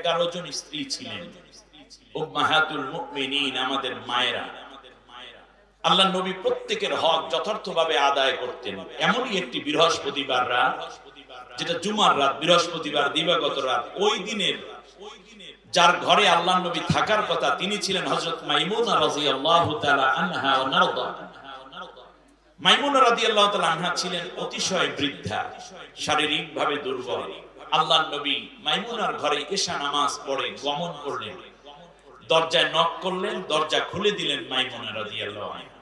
এগারো জন স্ত্রী ছিলেন। আমাদের মায়েরা। আল্লাহ নবী প্রত্যেকের হক যথার্থভাবে আদায় করতেন। এমনই একটি বৃহস্পতিবার রাত যেটা জুমার রাত, বৃহস্পতিবার, দিবাগত রাত, ওই দিনের, যার ঘরে আল্লাহ নবী থাকার কথা তিনি ছিলেন হযরত মাইমুনা রাদিয়াল্লাহু তাআলা আনহা মাইমুনা রাদিয়াল্লাহু তাআলা আনহা ছিলেন অতিশয় বৃদ্ধা, শারীরিকভাবে দুর্বল। আল্লাহ নবী মাইমুনার ঘরে এশা নামাজ পড়ে গমন করলেন। দরজায় নক করলেন, দরজা খুলে দিলেন মাইমুনা রাদিয়াল্লাহু আনহা।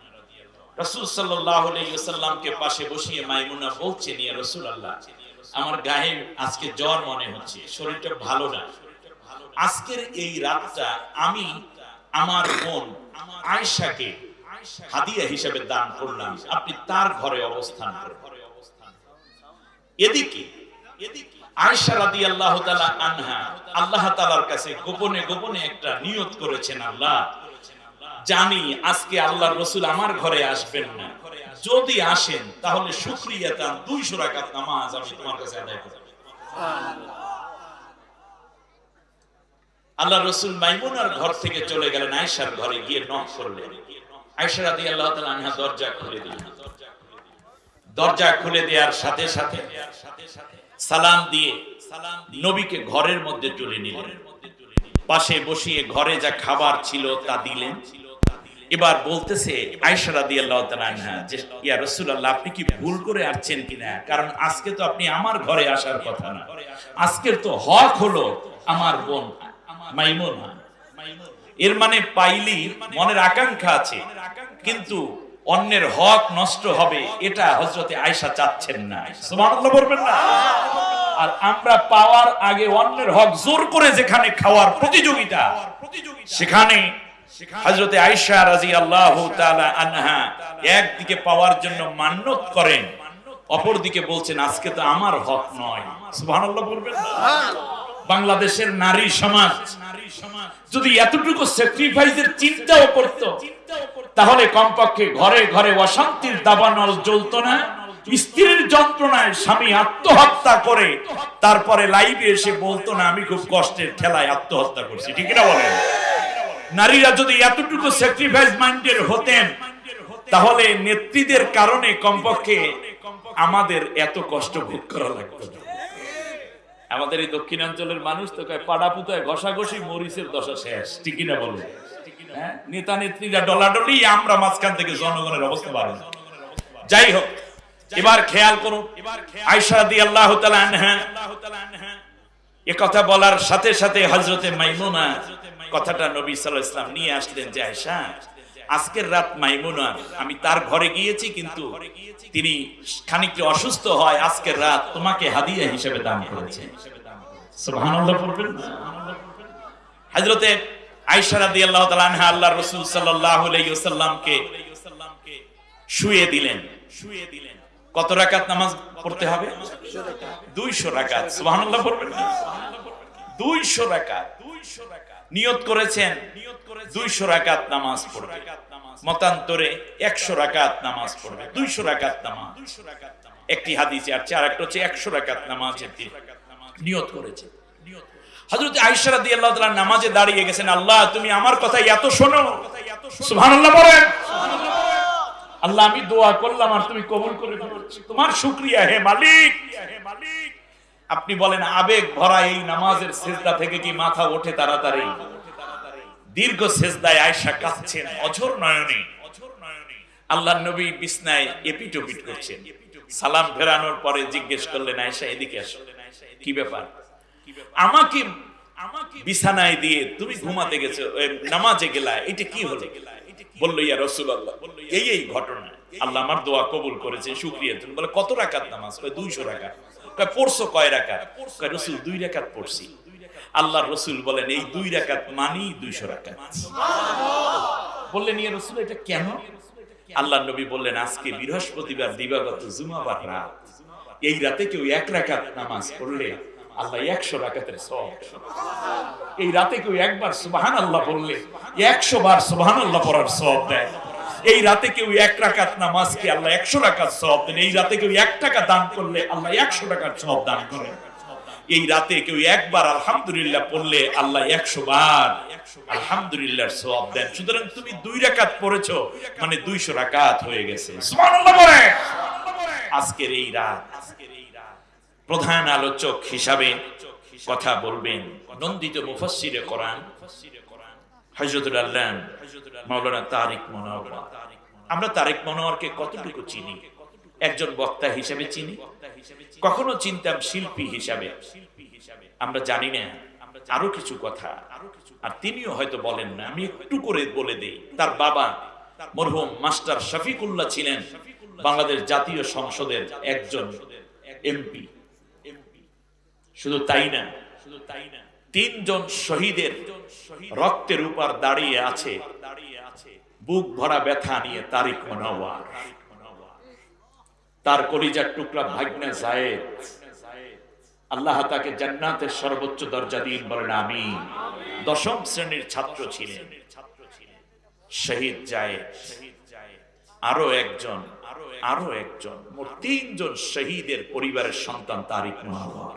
রাসূল সাল্লাল্লাহু আলাইহি ওয়াসাল্লামকে পাশে বসিয়ে মাইমুনা রাসূলুল্লাহ, আমার গায়ে আজকে জ্বর মনে হচ্ছে, শরীরটা ভালো না। আজকের এই রাতটা আমি আমার বোন আয়েশাকে হাদিয়া হিসেবে দান করলাম। আপনি তার ঘরে অবস্থান করুন। এদিকে আল্লাহ আল্লাহ রসুল আল্লাহ মাইমুনার ঘর থেকে চলে গেলেন, আয়েশার ঘরে গিয়ে নক করলেন। আয়েশা রাদিয়াল্লাহু তাআলা আনহা দরজা খুলে দিলেন। দরজা খুলে দেওয়ার সাথে সাথে সালাম দিয়ে নবীকে ঘরের মধ্যে তুলে নিলেন। পাশে বসিয়ে ঘরে যা খাবার ছিল তা দিলেন। এবার বলতেছে আপনি কি ভুল করে আসছেন কিনা? কারণ আজকে তো আপনি আমার ঘরে আসার কথা না। আজকের তো হক হলো আমার বোন মাইমুনা। এর মানে পাইলি মনের আকাঙ্ক্ষা আছে। কিন্তু অন্যের হক নষ্ট হবে, এটা হজরতে আয়সা চাচ্ছেন না। বলবেন না? আর আমরা পাওয়ার আগে অন্যের হক জোর করে যেখানে খাওয়ার প্রতিযোগিতা, সেখানে হজরতে আয়সা রাজি আল্লাহ আনহা একদিকে পাওয়ার জন্য মান্যত করেন, অপরদিকে বলছেন, আজকে তো আমার হক নয়। সুবহানাল্লাহ বাংলাদেশের নারী সমাজ যদি এতটুকু স্যাক্রিফাইসের চিন্তাও করত, তাহলে কমপক্ষে ঘরে ঘরে অশান্তির দাবানল জ্বলত না, স্ত্রীর যন্ত্রণায় স্বামী আত্মহত্যা করে, তারপরে লাইভে এসে বলতো, না, আমি খুব কষ্টের ঠেলায় আত্মহত্যা করছি। ঠিক না বলেন? নারীরা যদি এতটুকু স্যাক্রিফাইস মাইন্ডের হতেন, তাহলে নেত্রীদের কারণে কমপক্ষে আমাদের এত কষ্ট ভোগ করা লাগতো না। আমাদের এই দক্ষিণাঞ্চলের মানুষ তো কয় পাড়া পুতায় ঘষাঘষি মরিচের দশা শেষ। ঠিকই না বলে হ্যাঁ? নেতা নেত্রীরা ডলাডলি, আমরা মাঝখান থেকে জনগণের অবস্থা বাড়ে যাই হোক, এবার খেয়াল করুন আয়সা দি আল্লাহ এ কথা বলার সাথে সাথে হজরতে মাইমুনা কথাটা নবী সাল্লাহ ইসলাম নিয়ে আসলেন যে আয়সা আজকের রাত মাইমুনা আমি তার ঘরে গিয়েছি কিন্তু তিনি খানিকটা অসুস্থ হয় আজকের রাত তোমাকে হাদিয়া হিসেবে দান করেছে। সুবহানাল্লাহ পড়বেন? কত রাকাত নামাজ পড়তে হবে? 200 রাকাত। সুবহানাল্লাহ পড়বেন? 200 রাকাত 200 রাকাত। নিয়ত করেছেন 200 রাকাত নামাজ পড়বে। মতান্তরে 100 রাকাত নামাজ পড়বে। 200 রাকাত নামাজ। একটি হাদিসে আর চার একটা হচ্ছে 100 রাকাত নামাজের নিয়ত করেছে আল্লাহ আমি দোয়া করলাম আর তুমি কবুল করে তোমার শুক্রিয়া হে মালিক হে মালিক। আপনি বলেন, আবেগ ভরা এই নামাজের সেজদা থেকে কি মাথা ওঠে তাড়াতাড়ি? দীর্ঘ সেজদায় আয়েশা কাঁদছেন, অঝর নয়নে। আল্লাহ নবী বিছনায় এপিটোপিট করছেন। সালাম ফেরানোর পরে জিজ্ঞেস করলেন, আয়েশা, এদিকে আসো। কি ব্যাপার? আমাকে বিছানায় দিয়ে তুমি ঘুমাতে গেছো নামাজে গেলা, এটা কি হলো? বলল, ইয়া রাসূলুল্লাহ, এই এই ঘটনা। আল্লাহ আমার দোয়া কবুল করেছে শুকরিয়া। তুমি বলে, কত রাকাত নামাজ? কয় 200 রাকাত। কয় পড়ছো কয় রাকাত? কয় রাসূল দুই রাকাত? পড়ছি। আল্লাহর রাসূল বলেন এই দুই রাকাত মানি 200 রাকাত। বললেন ইয়া রাসূল এটা কেন? আল্লাহ নবী বললেন আজকে বৃহস্পতিবার দিবাগত জুমাবার রাত। এই রাতে কেউ এক রাকাত নামাজ পড়লে আল্লাহ একশো রাকাতের সব এই রাতে কেউ একবার সুবাহান আল্লাহ বললে একশো বার সুবাহান আল্লাহ পড়ার সব দেয়। এই রাতে কেউ এক রাকাত নামাজকে আল্লাহ একশো রাকাত সব দেন। এই রাতে কেউ এক টাকা দান করলে আল্লাহ একশো টাকার সব দান করেন। এই রাতে কেউ একবার আলহামদুলিল্লাহ পড়লে আল্লাহ একশো বার আলহামদুলিল্লাহ সব দেন। সুতরাং তুমি দুই রাকাত পড়েছো মানে দুইশো রাকাত হয়ে গেছে। আজকের এই রাত প্রধান আলোচক হিসাবে কথা বলবেন নন্দিত মুফাসসিরে কোরআন। হযরতুল আল্লাহ মাওলানা তারিক মনোয়ার। আমরা তারেক মনোয়ারকে কতটুকু চিনি? একজন বক্তা হিসেবে চিনি? কখনো চিনতাম শিল্পী হিসাবে। আমরা জানি না, আরও কিছু কথা। আর তিনিও হয়তো বলেন না, আমি একটু করে বলে দেই। তার বাবা মরহুম মাস্টার শফিকুল্লাহ ছিলেন বাংলাদেশ জাতীয় সংসদের একজন এমপি। শুধু তাই না শুধু তাই না তিনজন শহীদের রক্তের উপর দাঁড়িয়ে আছে। বুক ভরা ব্যথা নিয়ে তারিক মনোয়ার। তার কলিজার টুকরা ভাগ্নে জায়েদ। আল্লাহ তাকে জান্নাতের সর্বোচ্চ দরজা দিন বলেন আমি দশম শ্রেণির ছাত্র ছিলেন শহীদ জায়েদ। আরও একজন আরও একজন, মোট তিনজন শহীদের পরিবারের সন্তান তারিক মনোয়ার।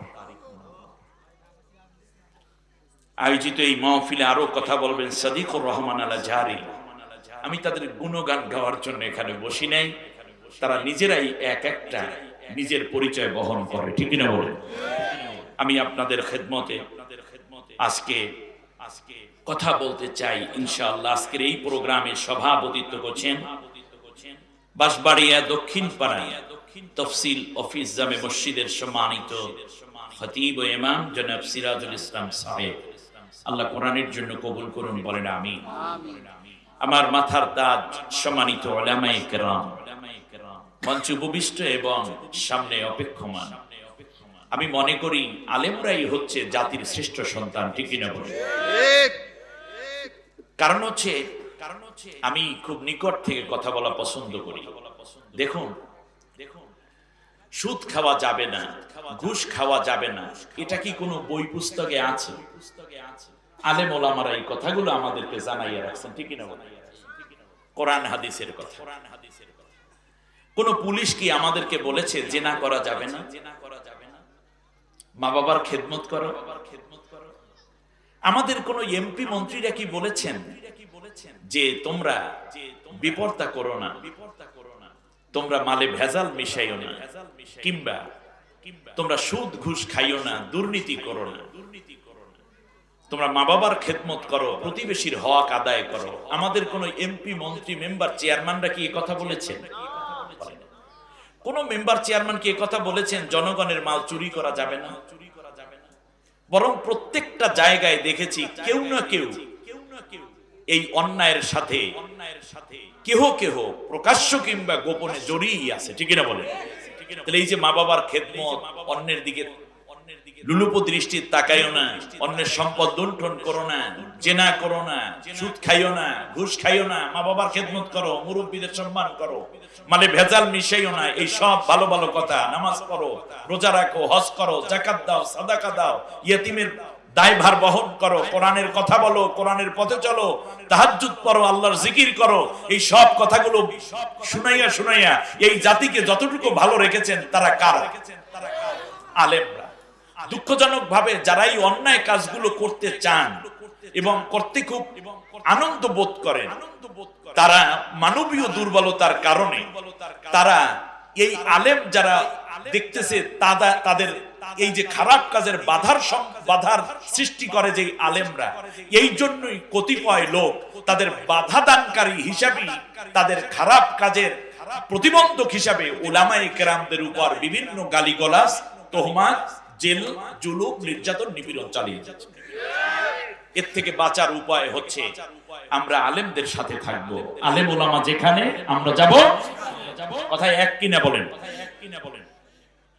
আয়োজিত এই মহফিলে আরও কথা বলবেন সাদিকুর রহমান আলা জারি আমি তাদের গুণগান গাওয়ার জন্য এখানে বসি নাই। তারা নিজেরাই এক একটা নিজের পরিচয় বহন করে, ঠিক না বলেন? আমি আপনাদের খেদমতে আজকে আজকে কথা বলতে চাই, ইনশাআল্লাহ। আজকের এই প্রোগ্রামে সভাপতিত্ব করছেন বাসবাড়িয়া দক্ষিণ পাড়ায় তফসিল অফিস জামে মসজিদের সম্মানিত খতিব ও ইমাম জনাব সিরাজুল ইসলাম সাহেব। আল্লাহ কোরআনের জন্য কবুল করুন বলেন আমি আমার মাথার তাজ সম্মানিত ওলামায়ে কেরাম। মঞ্চ উপবিষ্ট এবং সামনে অপেক্ষমান। আমি মনে করি আলেমরাই হচ্ছে জাতির শ্রেষ্ঠ সন্তান ঠিক কিনা বলে কারণ হচ্ছে কারণ হচ্ছে আমি খুব নিকট থেকে কথা বলা পছন্দ করি। দেখুন দেখুন সুদ খাওয়া যাবে না ঘুষ খাওয়া যাবে না এটা কি কোনো বই পুস্তকে আছে? আলেম ওলামারা এই কথাগুলো আমাদেরকে জানাইয়া রাখছেন ঠিকই না কোরআন হাদিসের কথা। কোন পুলিশ কি আমাদেরকে বলেছে, জেনা করা যাবে না? মা বাবার খেদমত করো। আমাদের কোন এমপি মন্ত্রীরা কি বলেছেন যে তোমরা বিপর্তা করো না? তোমরা মালে ভেজাল মিশাইও না। কিংবা তোমরা সুদ ঘুষ খাইও না, দুর্নীতি করো না। তোমরা মা বাবার খেদমত করো, প্রতিবেশীর হক আদায় করো। আমাদের কোন এমপি মন্ত্রী, মেম্বার, চেয়ারম্যানরা কি কথা বলেছেন? কোন মেম্বার, চেয়ারম্যান কি কথা বলেছেন? জনগণের মাল চুরি করা যাবে না। বরং প্রত্যেকটা জায়গায় দেখেছি কেউ না কেউ এই অন্যায়ের সাথে কেহ কেহ প্রকাশ্য কিংবা গোপনে জড়িয়ে আছে। ঠিক না বলে তাহলে এই যে মা বাবার খেদমত, অন্যের দিকে লুলুপ তাকাইও না, অন্যের সম্পদ লুণ্ঠন করো না, জেনা করো না, সুদ খাইও না, ঘুষ খাইও না, মা বাবার খেদমত করো, মুরব্বীদের সম্মান করো মানে ভেজাল মিশাইও না, এই সব ভালো ভালো কথা, নামাজ রোজা রাখো, হজ করো জাকাত দাও, সাদাকা দাও, ইয়েতিমের দায়ভার বহন করো, কোরআনের কথা বলো, কোরআনের পথে চলো, তাহাজ্জুদ পড়ো, আল্লাহর জিকির করো, এই সব কথাগুলো শুনাইয়া শুনাইয়া এই জাতিকে যতটুকু ভালো রেখেছেন, তারা কারা? আলেমরা। দুঃখজনক ভাবে যারা এই অন্যায় কাজগুলো করতে চান এবং করতে খুব আনন্দ বোধ করেন, তারা মানবীয় দুর্বলতার কারণে তারা এই আলেম যারা দেখতেছে তাদের এই যে খারাপ কাজের বাধার বাধার সৃষ্টি করে যে আলেমরা, এই জন্যই কতিপয় লোক তাদের বাধা দানকারী হিসাবে তাদের খারাপ কাজের প্রতিবন্ধক হিসাবে ওলামাই কেরামদের উপর বিভিন্ন গালিগলাস তোহমাত জেল, জুলুম, নির্যাতন, নিপীড়ন চালিয়ে যাচ্ছে। এর থেকে বাঁচার উপায় হচ্ছে আমরা আলেমদের সাথে থাকব। আলেম ওলামা যেখানে, আমরা যাব। কথায় এক কিনা বলেন। এক কিনা বলেন